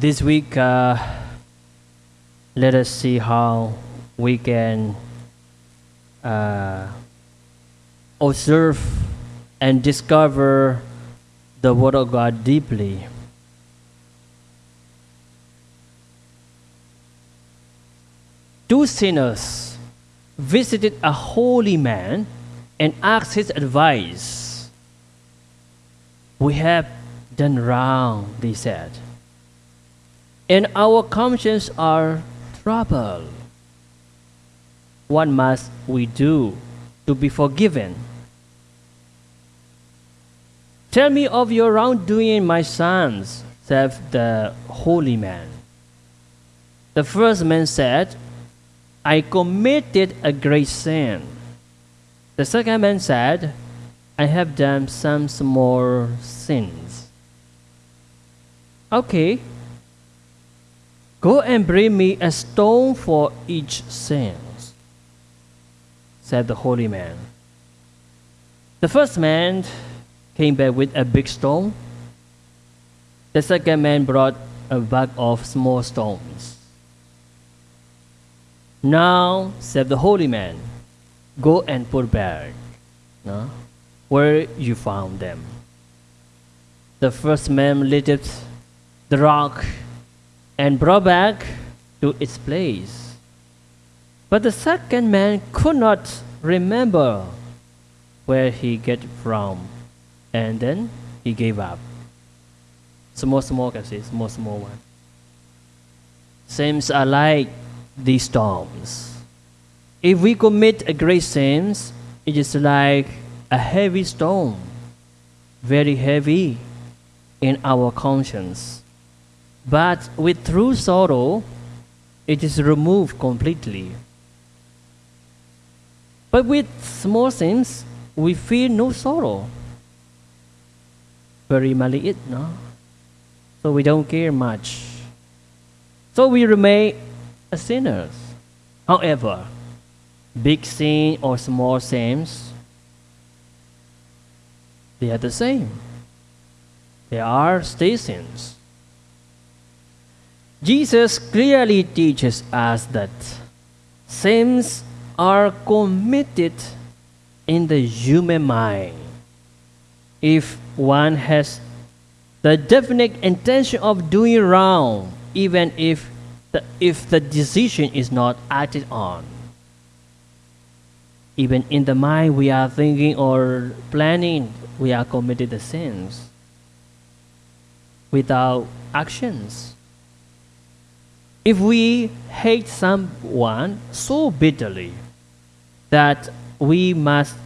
this week, uh, let us see how we can uh, observe and discover the Word of God deeply. Two sinners visited a holy man and asked his advice. We have done wrong, they said, and our consciences are troubled. What must we do to be forgiven? Tell me of your wrongdoing, my sons, said the holy man. The first man said, I committed a great sin. The second man said, I have done some small sins. Okay, go and bring me a stone for each sin, said the holy man. The first man came back with a big stone. The second man brought a bag of small stones. Now, said the holy man, go and put back no, where you found them. The first man lifted the rock and brought back to its place. But the second man could not remember where he get from, and then he gave up. Small, small, can see, small, small one. Seems like these storms. If we commit a great sin, it is like a heavy stone, very heavy in our conscience. But with true sorrow, it is removed completely. But with small sins, we feel no sorrow. Very maliit, no? So we don't care much. So we remain sinners. However, big sin or small sins, they are the same. They are still sins. Jesus clearly teaches us that sins are committed in the human mind. If one has the definite intention of doing wrong, even if the, if the decision is not acted on. Even in the mind, we are thinking or planning, we are committed the sins without actions. If we hate someone so bitterly that we must,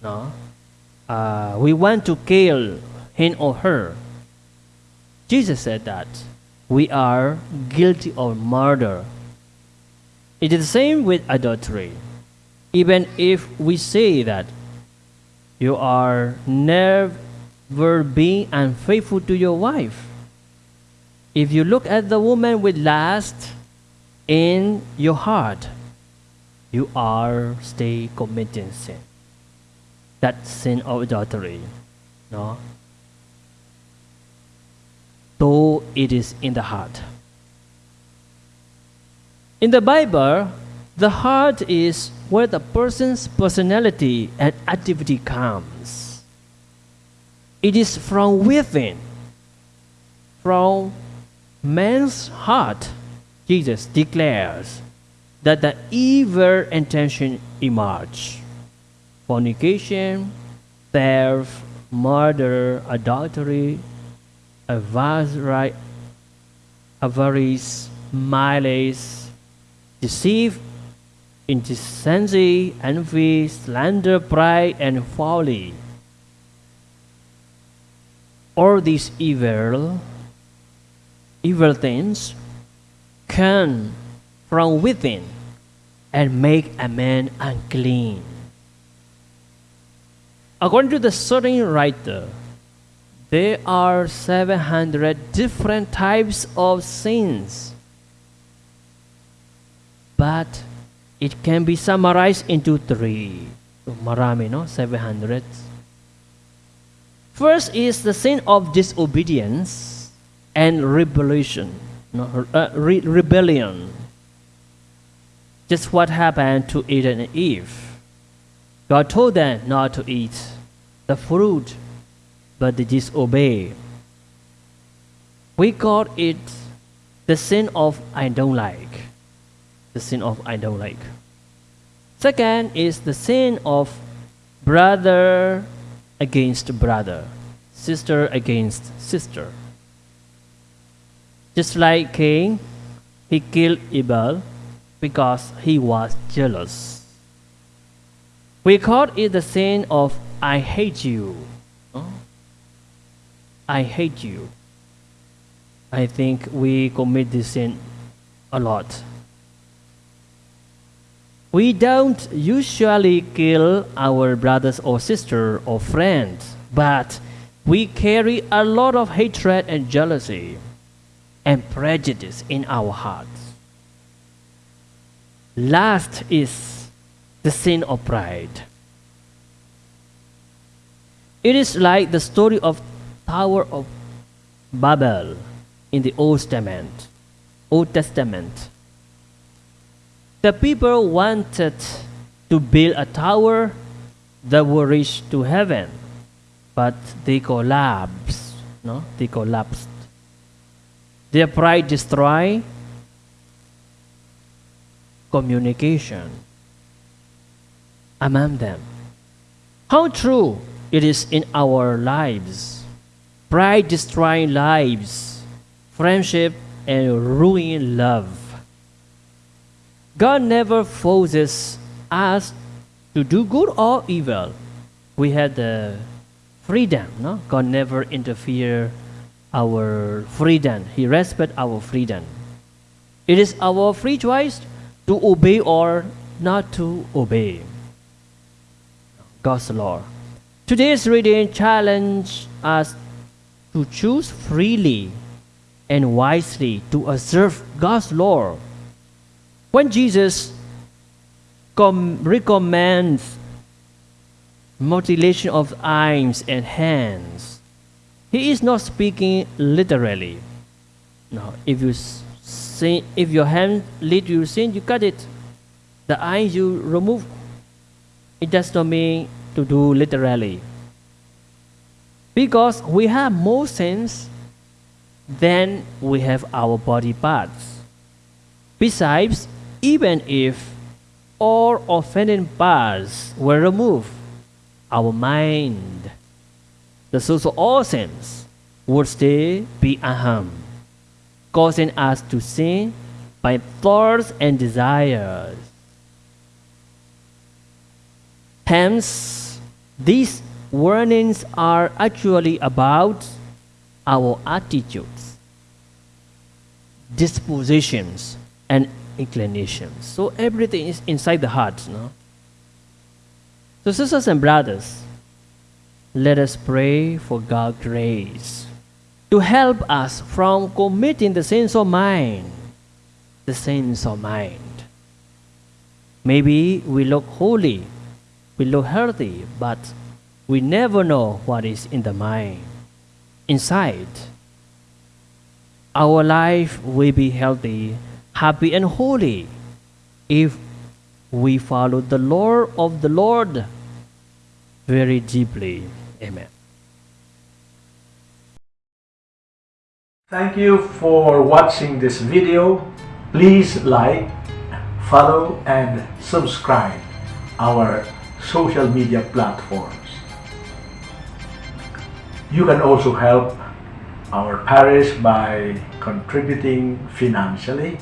no, uh, we want to kill him or her, Jesus said that we are guilty of murder. It is the same with adultery. Even if we say that you are never being unfaithful to your wife, if you look at the woman with lust in your heart, you are still committing sin. That sin of adultery. No? though it is in the heart. In the Bible, the heart is where the person's personality and activity comes. It is from within, from man's heart, Jesus declares that the evil intention emerge. Fornication, theft, murder, adultery, avarice, malice, deceit, indecency, envy, slander, pride, and folly. All these evil, evil things come from within and make a man unclean. According to the certain writer, there are 700 different types of sins. But it can be summarized into three. Marami, no? 700. First is the sin of disobedience and rebellion. No, uh, re- rebellion. Just what happened to Adam and Eve. God told them not to eat the fruit, but they disobey. We call it the sin of I don't like. The sin of I don't like. Second is the sin of brother against brother, sister against sister. Just like Cain, he killed Abel because he was jealous. We call it the sin of I hate you. Oh. I hate you. I think we commit this sin a lot. We don't usually kill our brothers or sister or friends, but we carry a lot of hatred and jealousy and prejudice in our hearts. Last is the sin of pride. It is like the story of Tower of Babel in the Old Testament. Old Testament. The people wanted to build a tower that would reach to heaven, but they collapsed. No, they collapsed. Their pride destroyed communication among them. How true it is in our lives. Pride destroying lives, friendship, and ruin love. God never forces us to do good or evil. We have the freedom, no? God never interfere our freedom. He respect our freedom. It is our free choice to obey or not to obey God's law. Today's reading challenge us to choose freely and wisely to observe God's law. When Jesus com- recommends mutilation of eyes and hands, he is not speaking literally. No, if you sin, if your hand lead you sin, you cut it. The eye you remove. It does not mean to do literally. Because we have more sins than we have our body parts. Besides, even if all offending parts were removed, our mind, the source of all sins, would still be unharmed, causing us to sin by thoughts and desires. Hence, these warnings are actually about our attitudes, dispositions, and inclinations. So everything is inside the heart. No? So, sisters and brothers, let us pray for God's grace to help us from committing the sins of mind. The sins of mind. Maybe we look holy, we look healthy, but we never know what is in the mind, inside. Our life will be healthy, happy, and holy if we follow the Lord of the Lord very deeply. Amen. Thank you for watching this video. Please like, follow, and subscribe our social media platforms. You can also help our parish by contributing financially.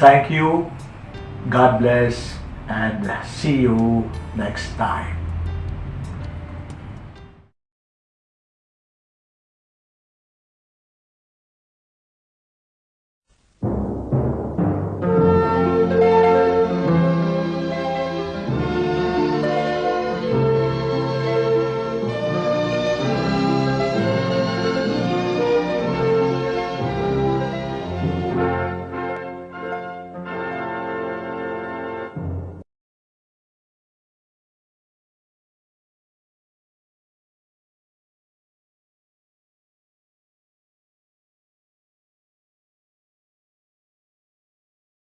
Thank you, God bless, and see you next time.